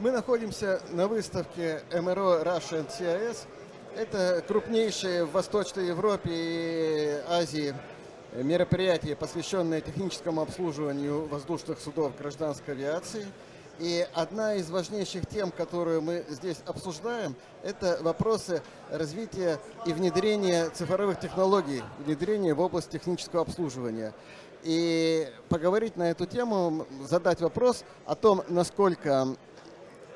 Мы находимся на выставке МРО Russian CIS. Это крупнейшее в Восточной Европе и Азии мероприятие, посвященное техническому обслуживанию воздушных судов гражданской авиации. И одна из важнейших тем, которую мы здесь обсуждаем, это вопросы развития и внедрения цифровых технологий, внедрения в область технического обслуживания. И поговорить на эту тему, задать вопрос о том, насколько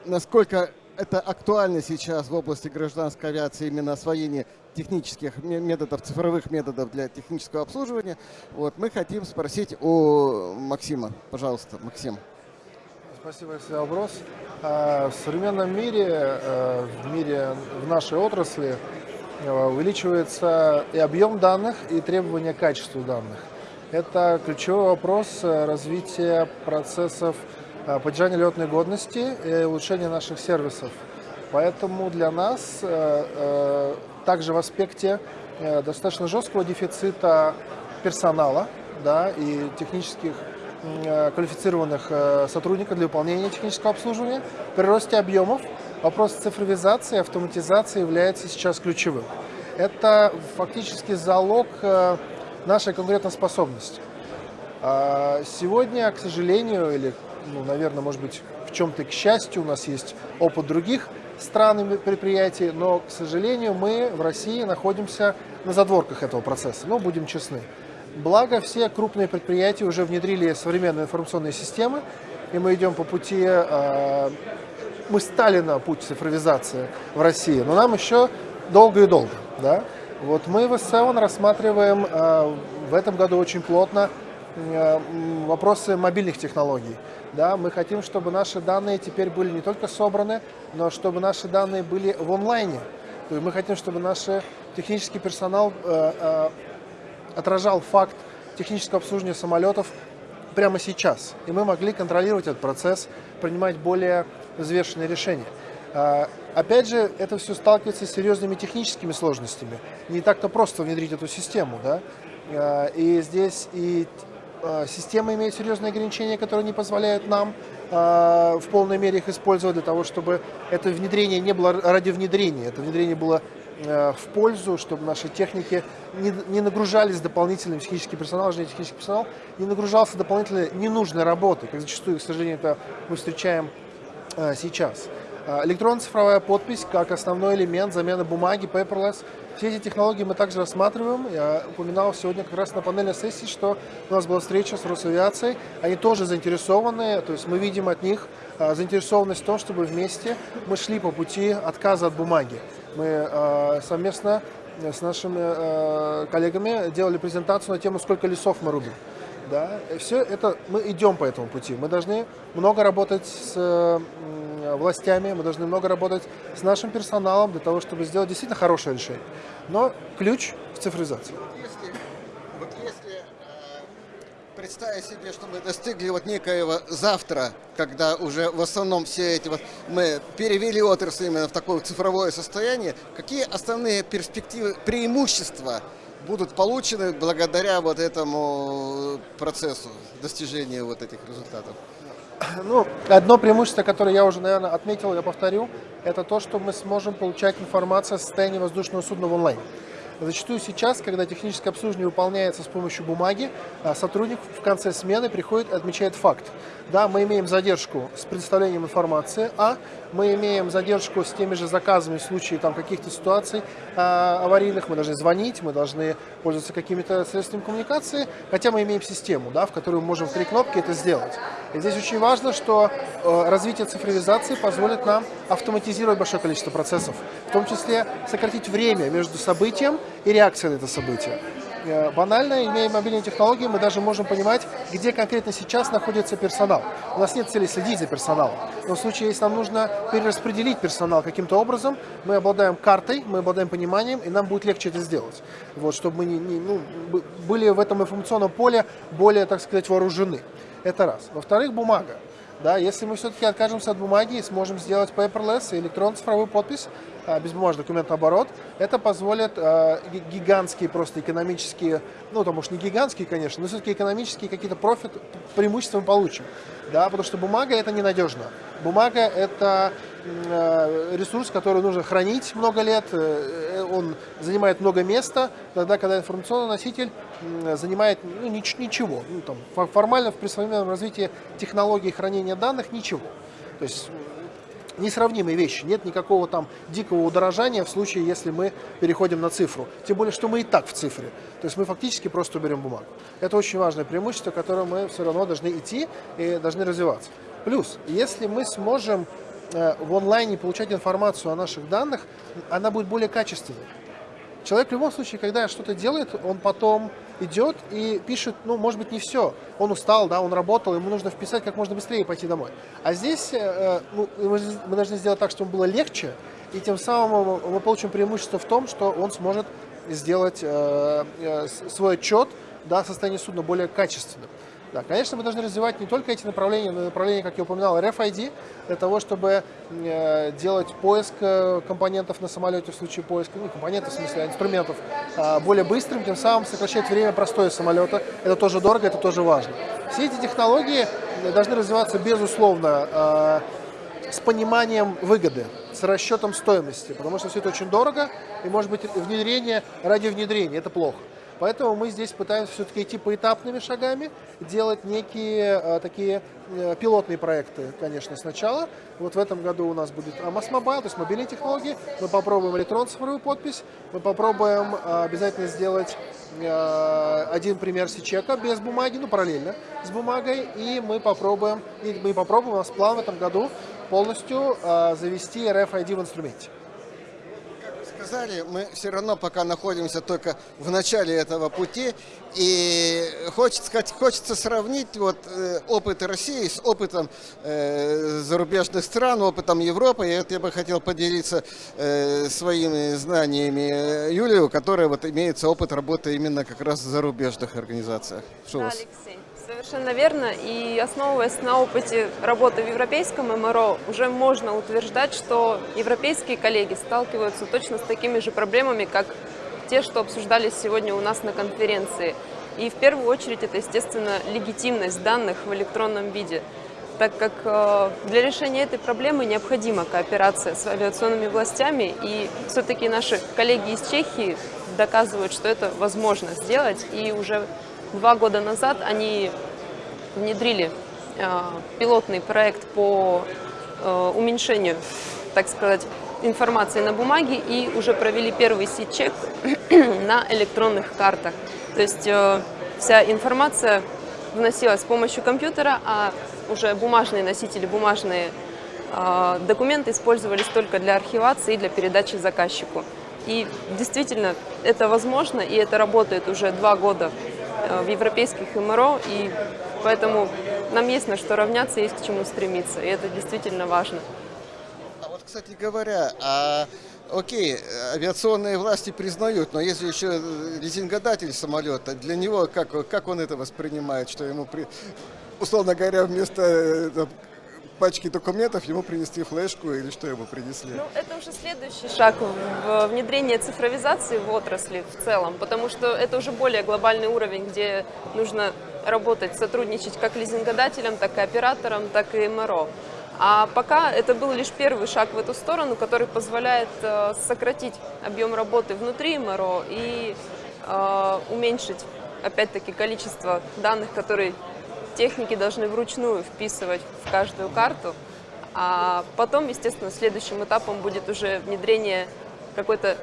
насколько это актуально сейчас в области гражданской авиации, именно освоение технических методов, цифровых методов для технического обслуживания. Вот, мы хотим спросить у Максима. Пожалуйста, Максим. Спасибо за вопрос. А, в современном мире, э, в мире, в нашей отрасли э, увеличивается и объем данных, и требования к качеству данных. Это ключевой вопрос развития процессов Э, поддержания летной годности и улучшения наших сервисов. Поэтому для нас э, э, также в аспекте достаточно жесткого дефицита персонала да, и технических квалифицированных сотрудников для выполнения технического обслуживания. При росте объемов вопрос цифровизации и автоматизации является сейчас ключевым. Это фактически залог нашей конкурентоспособности. А сегодня, к сожалению, или ну, наверное, может быть, в чем-то, к счастью, у нас есть опыт других стран и предприятий, но, к сожалению, мы в России находимся на задворках этого процесса, но будем честны. Благо, все крупные предприятия уже внедрили современные информационные системы, и мы идем по пути, э, мы стали на путь цифровизации в России, но нам еще долго и долго. Да? Вот мы в СЭОН рассматриваем э, в этом году очень плотно вопросы мобильных технологий. Да, мы хотим, чтобы наши данные теперь были не только собраны, но чтобы наши данные были в онлайне. То есть мы хотим, чтобы наш технический персонал э, э, отражал факт технического обслуживания самолетов прямо сейчас. И мы могли контролировать этот процесс, принимать более взвешенные решения. Э, опять же, это все сталкивается с серьезными техническими сложностями. Не так-то просто внедрить эту систему. Да? Э, и здесь и Э, система имеет серьезные ограничения, которые не позволяют нам э, в полной мере их использовать для того, чтобы это внедрение не было ради внедрения, это внедрение было э, в пользу, чтобы наши техники не, не нагружались дополнительным технический персонал, же технический персонал не нагружался дополнительной ненужной работой, как зачастую, к сожалению, это мы встречаем сейчас. Электронная цифровая подпись как основной элемент замены бумаги, paperless, все эти технологии мы также рассматриваем. Я упоминал сегодня как раз на панельной сессии, что у нас была встреча с Росавиацией. Они тоже заинтересованы, то есть мы видим от них а, заинтересованность в том, чтобы вместе мы шли по пути отказа от бумаги. Мы а, совместно с нашими а, коллегами делали презентацию на тему, сколько лесов мы рубим. Да? И все это, мы идем по этому пути. Мы должны много работать с властями, мы должны много работать с нашим персоналом для того, чтобы сделать действительно хорошее решение. Но ключ в цифризации. Если, вот если э, представить себе, что мы достигли вот некоего завтра, когда уже в основном все эти вот мы перевели отрасль именно в такое цифровое состояние, какие основные перспективы, преимущества будут получены благодаря вот этому процессу достижения вот этих результатов? Ну, одно преимущество, которое я уже, наверное, отметил, я повторю, это то, что мы сможем получать информацию о состоянии воздушного судна в онлайн. Зачастую сейчас, когда техническое обслуживание выполняется с помощью бумаги, а, сотрудник в конце смены приходит и отмечает факт. Да, мы имеем задержку с предоставлением информации, а мы имеем задержку с теми же заказами в случае там, каких-то ситуаций а, аварийных, мы должны звонить, мы должны пользоваться какими-то средствами коммуникации, хотя мы имеем систему, да, в которой мы можем в три кнопки это сделать. И здесь очень важно, что э, развитие цифровизации позволит нам автоматизировать большое количество процессов, в том числе сократить время между событием и реакцией на это событие. Э, банально, имея мобильные технологии, мы даже можем понимать, где конкретно сейчас находится персонал. У нас нет цели следить за персоналом. Но в случае, если нам нужно перераспределить персонал каким-то образом, мы обладаем картой, мы обладаем пониманием, и нам будет легче это сделать. Вот, чтобы мы не, не, ну, были в этом информационном поле более, так сказать, вооружены. Это раз. Во-вторых, бумага. Да, если мы все-таки откажемся от бумаги и сможем сделать paperless и электронную цифровую подпись, а, безбумажный документооборот. Это позволит а, гигантские просто экономические, ну, там уж не гигантские, конечно, но все-таки экономические какие-то профит, преимущества мы получим. Да, потому что бумага это ненадежно. Бумага это а, ресурс, который нужно хранить много лет, э, он занимает много места, тогда, когда информационный носитель занимает ну, ничего. Ну, там, формально при современном развитии технологий хранения данных ничего. То есть несравнимые вещи. Нет никакого там дикого удорожания в случае, если мы переходим на цифру. Тем более, что мы и так в цифре. То есть мы фактически просто уберем бумагу. Это очень важное преимущество, которое мы все равно должны идти и должны развиваться. Плюс, если мы сможем э, в онлайне получать информацию о наших данных, она будет более качественной. Человек в любом случае, когда что-то делает, он потом идет и пишет, ну, может быть, не все. Он устал, да, он работал, ему нужно вписать как можно быстрее и пойти домой. А здесь э, ну, мы должны сделать так, чтобы было легче, и тем самым мы получим преимущество в том, что он сможет сделать э, э, свой отчет да, о состоянии судна более качественным. Да, конечно, мы должны развивать не только эти направления, но и направления, как я упоминал, RFID, для того, чтобы э, делать поиск э, компонентов на самолете в случае поиска, ну, компонентов, в смысле, а инструментов, более быстрым, тем самым сокращать время простоя самолета. Это тоже дорого, это тоже важно. Все эти технологии должны развиваться, безусловно, э, с пониманием выгоды, с расчетом стоимости, потому что все это очень дорого, и, может быть, внедрение ради внедрения, это плохо. Поэтому мы здесь пытаемся все-таки идти поэтапными шагами, делать некие а, такие а, пилотные проекты, конечно, сначала. Вот в этом году у нас будет AMAS Mobile, то есть мобильные технологии. Мы попробуем электронную цифровую подпись, мы попробуем а, обязательно сделать один пример сичека без бумаги, ну параллельно с бумагой, и мы попробуем, и мы попробуем, у нас план в этом году полностью завести RFID в инструменте сказали, мы все равно пока находимся только в начале этого пути. И хочется, сказать, хочется сравнить вот, э, опыт России с опытом э, зарубежных стран, опытом Европы. И это я бы хотел поделиться э, своими знаниями Юлию, которая вот, имеется опыт работы именно как раз в зарубежных организациях. Да, Алексей. Совершенно верно. И основываясь на опыте работы в европейском МРО, уже можно утверждать, что европейские коллеги сталкиваются точно с такими же проблемами, как те, что обсуждались сегодня у нас на конференции. И в первую очередь это, естественно, легитимность данных в электронном виде, так как э, для решения этой проблемы необходима кооперация с авиационными властями, и все-таки наши коллеги из Чехии доказывают, что это возможно сделать, и уже Два года назад они внедрили э, пилотный проект по э, уменьшению, так сказать, информации на бумаге и уже провели первый сит-чек на электронных картах. То есть э, вся информация вносилась с помощью компьютера, а уже бумажные носители, бумажные документы использовались только для архивации и для передачи заказчику. И действительно это возможно, и это работает уже два года в европейских МРО, и поэтому нам есть на что равняться, есть к чему стремиться, и это действительно важно. А вот, кстати говоря, а окей, авиационные власти признают, но если еще лизингодатель самолета, для него как, как он это воспринимает, что ему, при, условно говоря, вместо э, пачки документов ему принести флешку или что ему принесли? Ну, это уже следующий шаг в внедрение цифровизации в отрасли в целом, потому что это уже более глобальный уровень, где нужно работать, сотрудничать как лизингодателям, так и операторам, так и МРО. А пока это был лишь первый шаг в эту сторону, который позволяет э, сократить объем работы внутри МРО и э, уменьшить, опять-таки, количество данных, которые техники должны вручную вписывать в каждую карту, а потом, естественно, следующим этапом будет уже внедрение какой-то,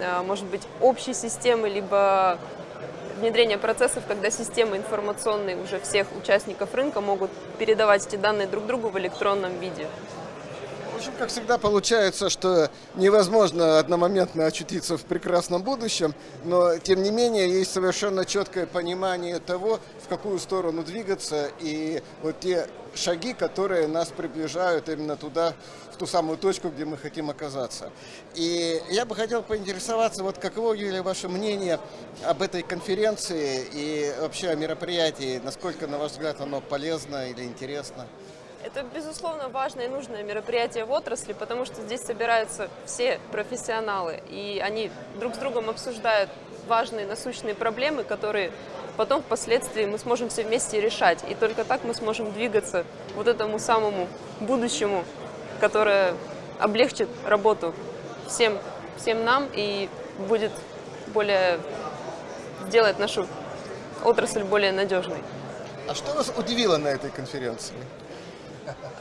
э, может быть, общей системы, либо внедрение процессов, когда системы информационные уже всех участников рынка могут передавать эти данные друг другу в электронном виде общем, как всегда, получается, что невозможно одномоментно очутиться в прекрасном будущем, но, тем не менее, есть совершенно четкое понимание того, в какую сторону двигаться, и вот те шаги, которые нас приближают именно туда, в ту самую точку, где мы хотим оказаться. И я бы хотел поинтересоваться, вот каково, Юлия, ваше мнение об этой конференции и вообще о мероприятии, насколько, на ваш взгляд, оно полезно или интересно? Это, безусловно, важное и нужное мероприятие в отрасли, потому что здесь собираются все профессионалы, и они друг с другом обсуждают важные насущные проблемы, которые потом впоследствии мы сможем все вместе решать. И только так мы сможем двигаться вот этому самому будущему, которое облегчит работу всем, всем нам и будет более сделает нашу отрасль более надежной. А что вас удивило на этой конференции?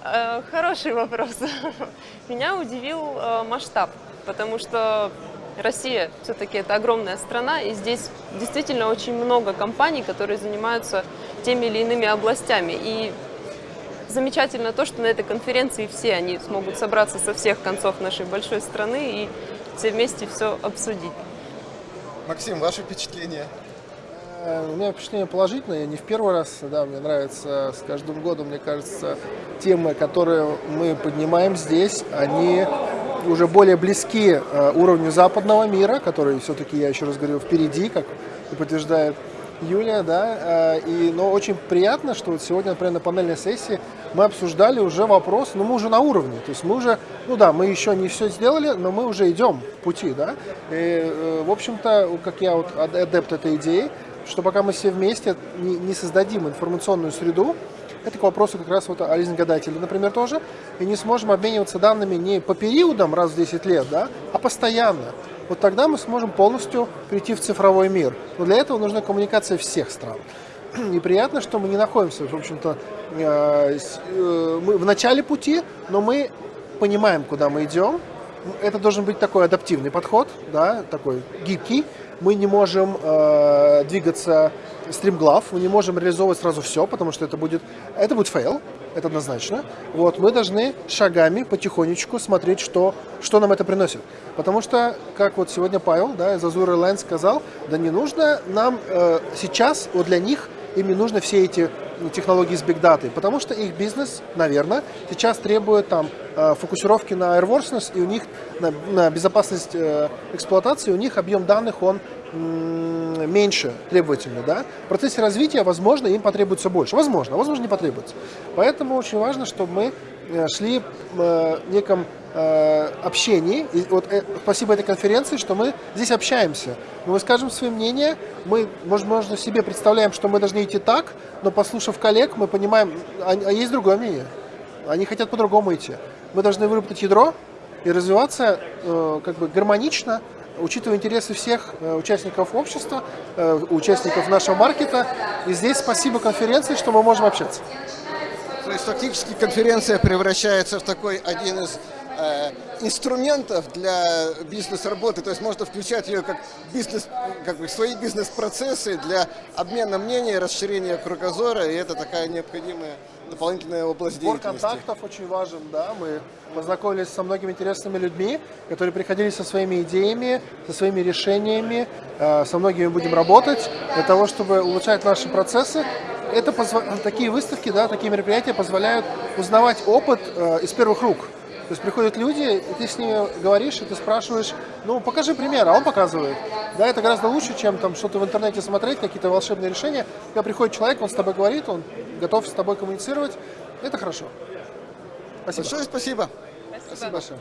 Э, Хороший вопрос. Меня удивил э, масштаб, потому что Россия все-таки это огромная страна, и здесь действительно очень много компаний, которые занимаются теми или иными областями. И замечательно то, что на этой конференции все они смогут собраться со всех концов нашей большой страны и все вместе все обсудить. Максим, ваши впечатления? Э, У меня впечатление положительное, не в первый раз, да, мне нравится с каждым годом, мне кажется, темы, которые мы поднимаем здесь, они уже более близки э, уровню западного мира, который все-таки, я еще раз говорю, впереди, как и подтверждает Юлия, да, э, и, но очень приятно, что вот сегодня, например, на панельной сессии мы обсуждали уже вопрос, ну мы уже на уровне, то есть мы уже, ну да, мы еще не все сделали, но мы уже идем в пути, да, и, в общем-то, как я вот ад- адепт этой идеи, что пока мы все вместе не, не создадим информационную среду, это к вопросу как раз вот о лизингодателе, например, тоже, и не сможем обмениваться данными не по периодам раз в 10 лет, да, а постоянно. Вот тогда мы сможем полностью перейти в цифровой мир. Но для этого нужна коммуникация всех стран. И приятно, что мы не находимся, в общем-то, э, э, мы в начале пути, но мы понимаем, куда мы идем. Это должен быть такой адаптивный подход, да, такой гибкий. Мы не можем э, двигаться стримглав, мы не можем реализовывать сразу все, потому что это будет, это будет фейл, это однозначно. Вот, мы должны шагами, потихонечку смотреть, что, что нам это приносит. Потому что, как вот сегодня Павел да, из Azur Airlines сказал, да не нужно нам э, сейчас, вот для них им не нужно все эти технологии с Data, потому что их бизнес, наверное, сейчас требует там э, фокусировки на airworthiness, и у них на, на безопасность э, эксплуатации, у них объем данных, он меньше требовательный, да. В процессе развития, возможно, им потребуется больше. Возможно, возможно, не потребуется. Поэтому очень важно, чтобы мы шли э, в неком э, общении. И вот э, спасибо этой конференции, что мы здесь общаемся. Мы выскажем свое мнение, мы, может, можно себе представляем, что мы должны идти так, но послушав коллег, мы понимаем, а, а есть другое мнение. Они хотят по-другому идти. Мы должны выработать ядро и развиваться э, как бы гармонично, учитывая интересы всех э, участников общества, э, участников нашего маркета. И здесь спасибо конференции, что мы можем общаться. То есть фактически конференция превращается в такой один из э, инструментов для бизнес-работы, то есть можно включать ее как бизнес, как бы свои бизнес-процессы для обмена мнений, расширения кругозора, и это такая необходимая дополнительная область Сбор деятельности. контактов очень важен, да, мы познакомились со многими интересными людьми, которые приходили со своими идеями, со своими решениями, Э, со многими будем работать для того, чтобы улучшать наши процессы. Это позва- такие выставки, да, такие мероприятия позволяют узнавать опыт э, из первых рук. То есть приходят люди, и ты с ними говоришь, и ты спрашиваешь, ну покажи пример, а он показывает. Да, это гораздо лучше, чем там что-то в интернете смотреть, какие-то волшебные решения. Когда приходит человек, он с тобой говорит, он готов с тобой коммуницировать. Это хорошо. Спасибо. Большое спасибо. Спасибо большое.